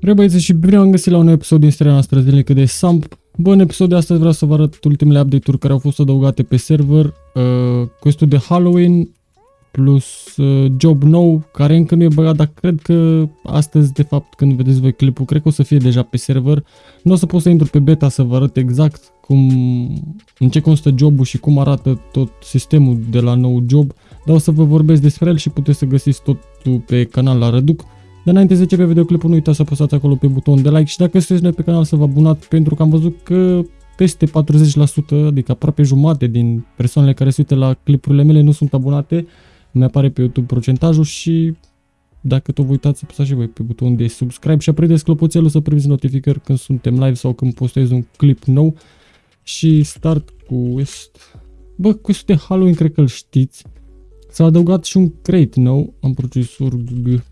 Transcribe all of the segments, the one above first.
Rebăieți și bine am găsit la un episod din seria noastră zilnică de Samp. Bă, în episodul de astăzi vreau să vă arăt ultimele update-uri care au fost adăugate pe server, uh, questul de Halloween, plus uh, job nou, care încă nu e băgat, dar cred că astăzi, de fapt, când vedeți voi clipul, cred că o să fie deja pe server. Nu o să pot să intru pe beta să vă arăt exact cum, în ce constă jobul și cum arată tot sistemul de la nou job, dar o să vă vorbesc despre el și puteți să găsiți totul pe canal la Răduc. Dar înainte să începe videoclipul, nu uitați să apăsați acolo pe butonul de like și dacă sunteți noi pe canal să vă abonați pentru că am văzut că peste 40%, adică aproape jumate din persoanele care se uită la clipurile mele nu sunt abonate. Mi apare pe YouTube procentajul și dacă tot vă uitați, apăsați și voi pe butonul de subscribe și aprindeți clopoțelul să primiți notificări când suntem live sau când postez un clip nou. Și start cu West. Bă, questul de Halloween cred că îl știți. S-a adăugat și un crate nou. Am procesor GG.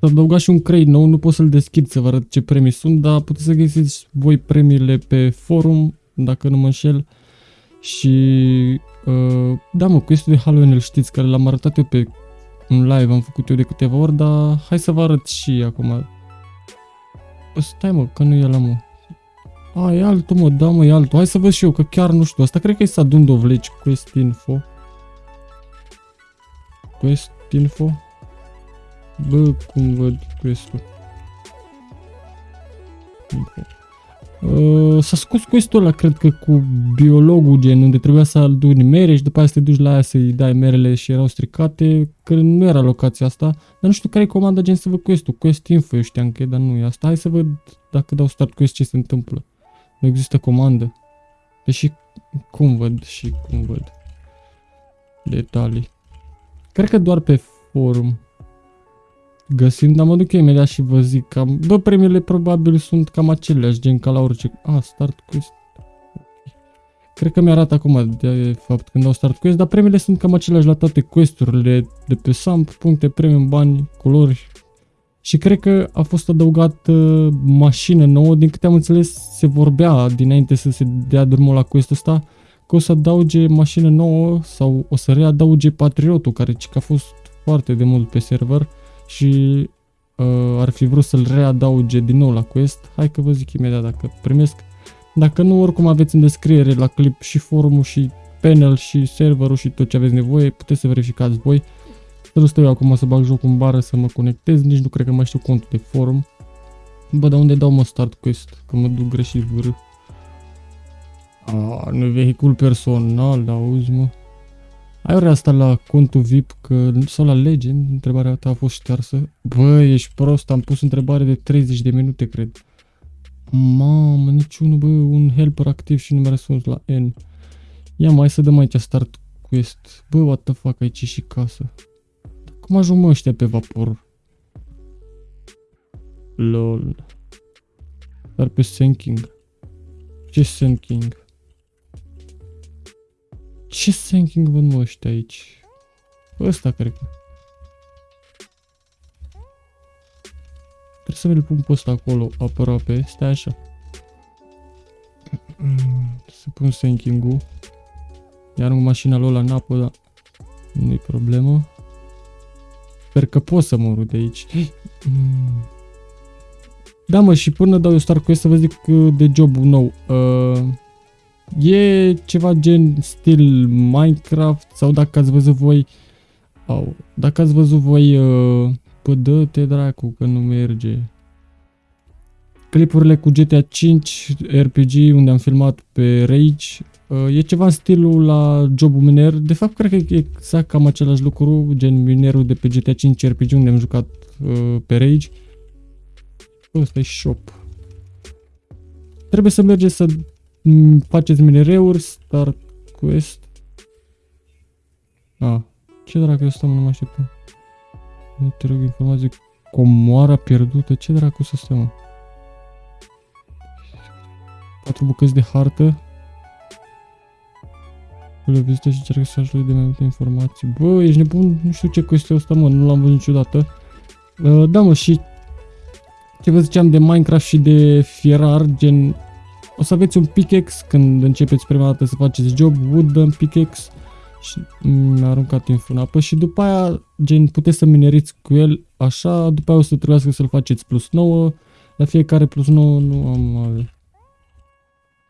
S-a adăugat și un crate nou, nu pot să-l deschid să vă arăt ce premii sunt, dar puteți să găsiți voi premiile pe forum, dacă nu mă înșel. Și uh, da mă, questul de Halloween îl știți, care l-am arătat eu pe un live, am făcut eu de câteva ori, dar hai să vă arăt și acum. Bă, stai mă, că nu e la mă. A, e altul mă, da mă, e altul. Hai să văd și eu, că chiar nu știu. Asta cred că e Sadun Dovleci, Quest Info. Quest Info. Bă, cum văd quest-ul? Uh, s-a scos quest-ul ăla, cred că cu biologul gen, unde trebuia să aduni mere și după aia să te duci la aia să-i dai merele și erau stricate, că nu era locația asta, dar nu știu care e comanda gen să văd quest-ul, quest info eu știam că e, dar nu e asta, hai să văd dacă dau start quest ce se întâmplă. Nu există comandă. Deși cum văd și cum văd. Detalii. Cred că doar pe forum găsim, dar mă duc eu imediat și vă zic cam, bă, premiile probabil sunt cam aceleași, gen ca la orice, a, start quest, Cred că mi-arată acum, de fapt, când dau start quest, dar premiile sunt cam aceleași la toate questurile de pe SAMP, puncte, premium, bani, culori. Și cred că a fost adăugat uh, mașină nouă, din câte am înțeles, se vorbea dinainte să se dea drumul la questul ăsta, că o să adauge mașină nouă sau o să readauge Patriotul, care a fost foarte de mult pe server și uh, ar fi vrut să-l readauge din nou la quest. Hai că vă zic imediat dacă primesc. Dacă nu, oricum aveți în descriere la clip și forumul și panel și serverul și tot ce aveți nevoie, puteți să verificați voi. Să stau eu acum să bag jocul în bară să mă conectez, nici nu cred că mai știu contul de forum. Bă, dar unde dau mă start quest? Că mă duc greșit vârâ. Ah, nu vehicul personal, auzi mă. Ai ori asta la contul VIP că, sau la Legend, întrebarea ta a fost ștearsă. Bă, ești prost, am pus întrebare de 30 de minute, cred. Mamă, niciunul, bă, un helper activ și nu mi-a răspuns la N. Ia mai să dăm aici start quest. Bă, what the fuck, aici și casă. Cum ajung mă ăștia pe vapor? LOL. Dar pe sinking. Ce sinking? Ce sinking văd mă ăștia aici? Ăsta cred că. Trebuie să mi-l pun pe ăsta acolo aproape. Stai așa. Să pun sinking-ul. Iar în mașina lui în apă, dar nu-i problemă. Sper că pot să mă de aici. Da mă, și până dau eu start cu să vă zic uh, de jobul nou. Uh, E ceva gen stil Minecraft sau dacă ați văzut voi au, dacă ați văzut voi uh, Bă, dă-te dracu că nu merge. Clipurile cu GTA 5 RPG unde am filmat pe Rage uh, E ceva în stilul la jobul miner De fapt cred că e exact cam același lucru Gen minerul de pe GTA 5 RPG unde am jucat uh, pe Rage. Ăsta e shop. Trebuie să mergeți să faceți minereuri, start quest. A, ce dracu eu stăm, nu mă așteptam. Te rog informații, comoara pierdută, ce dracu să stăm? Patru bucăți de hartă. Le vizită și încearcă să ajute de mai multe informații. Bă, ești nebun? Nu știu ce quest e ăsta, mă, nu l-am văzut niciodată. Uh, da, mă, și ce vă ziceam de Minecraft și de fierar, gen o să aveți un pickaxe când începeți prima dată să faceți job, wooden pickaxe și mi-a aruncat info în apă și după aia, gen, puteți să mineriți cu el așa, după aia o să trebuiască să-l faceți plus 9, la fiecare plus 9 nu am ave.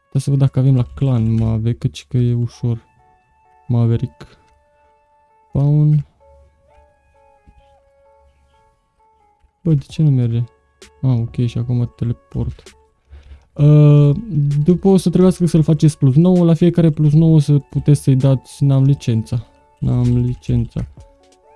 Trebuie să văd dacă avem la clan mave, căci că e ușor. Maverick. Spawn. Bă, de ce nu merge? Ah, ok, și acum teleport. Uh, după o să trebuiască să-l faceți plus 9, la fiecare plus 9 o să puteți să-i dați, n-am licența. N-am licența.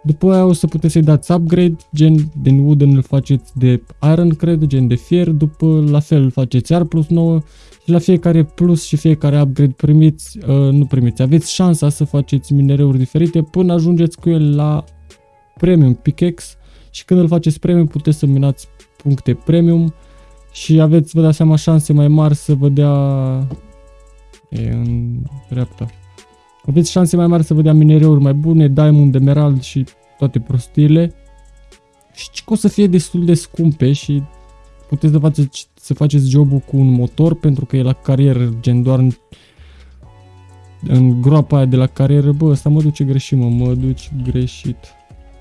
După aia o să puteți să-i dați upgrade, gen din wooden îl faceți de iron, cred, gen de fier, după la fel îl faceți iar plus 9 și la fiecare plus și fiecare upgrade primiți, uh, nu primiți, aveți șansa să faceți minereuri diferite până ajungeți cu el la premium pickaxe și când îl faceți premium puteți să minați puncte premium și aveți, vă dați seama, șanse mai mari să vă dea... E în dreapta. Aveți șanse mai mari să vă dea minereuri mai bune, diamond, emerald și toate prostiile. Și că o să fie destul de scumpe și puteți să faceți, să faceți jobul cu un motor pentru că e la carieră, gen doar în, în groapa aia de la carieră. Bă, asta mă duce greșit, mă, mă duce greșit.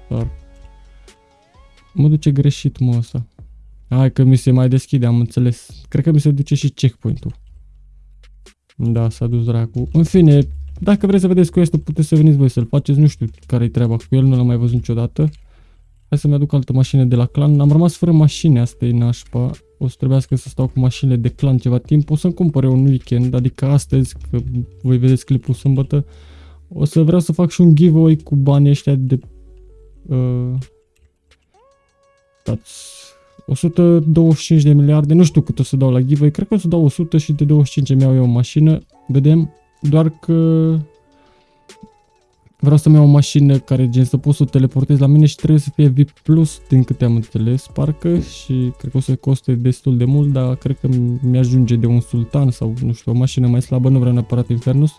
Dar mă duce greșit, mă, asta. Hai că mi se mai deschide, am înțeles. Cred că mi se duce și checkpoint-ul. Da, s-a dus dracu. În fine, dacă vreți să vedeți cu este, puteți să veniți voi să-l faceți. Nu știu care-i treaba cu el, nu l-am mai văzut niciodată. Hai să-mi aduc altă mașină de la clan. Am rămas fără mașini, asta e nașpa. O să trebuiască să stau cu mașinile de clan ceva timp. O să-mi cumpăr eu un weekend, adică astăzi, că voi vedeți clipul sâmbătă. O să vreau să fac și un giveaway cu banii ăștia de... Uh, dați 125 de miliarde, nu știu cât o să dau la giveaway, cred că o să dau 100 și de 25 mi iau eu o mașină, vedem, doar că vreau să-mi iau o mașină care gen să pot să o teleportez la mine și trebuie să fie VIP Plus din câte am înțeles, parcă și cred că o să coste destul de mult, dar cred că mi-ajunge de un sultan sau nu știu, o mașină mai slabă, nu vreau neapărat Infernus.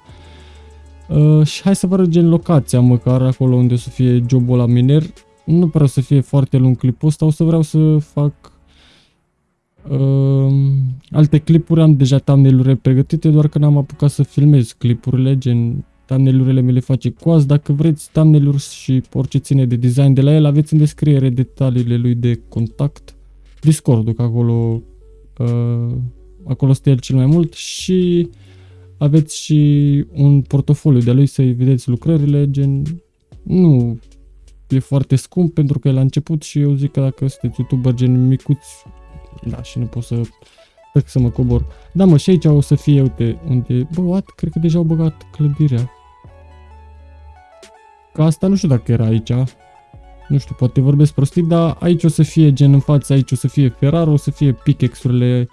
Uh, și hai să vă arăt gen locația măcar acolo unde o să fie jobul la miner nu prea o să fie foarte lung clipul ăsta, o să vreau să fac uh, alte clipuri, am deja thumbnail pregătite, doar că n-am apucat să filmez clipurile, gen thumbnail-urile mi le face coaz. Dacă vreți thumbnail și orice ține de design de la el, aveți în descriere detaliile lui de contact, Discord-ul, că acolo, uh, acolo stă el cel mai mult și aveți și un portofoliu de lui să-i vedeți lucrările, gen nu e foarte scump pentru că e la început și eu zic că dacă sunteți youtuber gen micuți, da, și nu pot să Cred să mă cobor. Da, mă, și aici o să fie, uite, unde... Bă, what? Cred că deja au băgat clădirea. Ca asta nu știu dacă era aici. Nu știu, poate vorbesc prostit, dar aici o să fie gen în față, aici o să fie Ferraro, o să fie pickaxe-urile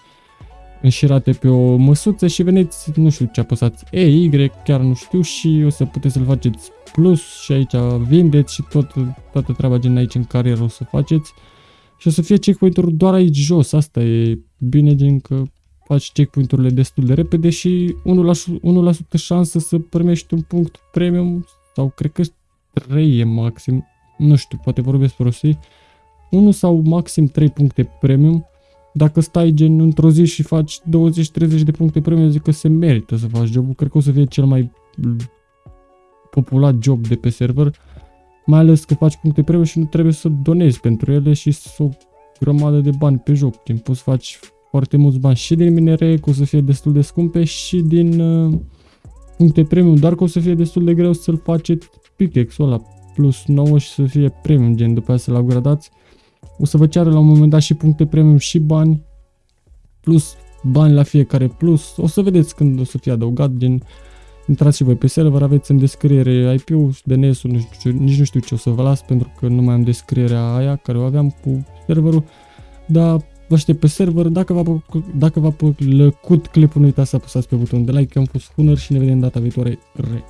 înșirate pe o măsuță și veniți, nu știu ce apăsați, E, Y, chiar nu știu și o să puteți să-l faceți plus și aici vindeți și tot, toată treaba gen aici în carieră o să faceți. Și o să fie checkpoint-uri doar aici jos, asta e bine gen că faci checkpoint-urile destul de repede și 1%, 1% șansă să primești un punct premium sau cred că 3 e maxim, nu știu, poate vorbesc prostii, 1 sau maxim 3 puncte premium dacă stai gen într-o zi și faci 20-30 de puncte premium, zic că se merită să faci jobul. Cred că o să fie cel mai populat job de pe server, mai ales că faci puncte premium și nu trebuie să donezi pentru ele și să o grămadă de bani pe joc. Timp poți faci foarte mulți bani și din minere, că o să fie destul de scumpe, și din uh, puncte premium, dar că o să fie destul de greu să-l faceți pickaxe-ul ăla plus 9 și să fie premium, gen după aceea să-l upgradați. O să vă ceară la un moment dat și puncte premium și bani, plus bani la fiecare plus. O să vedeți când o să fie adăugat, gen intrați și voi pe server, aveți în descriere IP-ul, DNS-ul, nu știu, nici nu știu ce o să vă las pentru că nu mai am descrierea aia care o aveam cu serverul, dar vă aștept pe server, dacă v-a, dacă v-a plăcut clipul, nu uitați să apăsați pe butonul de like, am fost Hunter și ne vedem data viitoare. Re.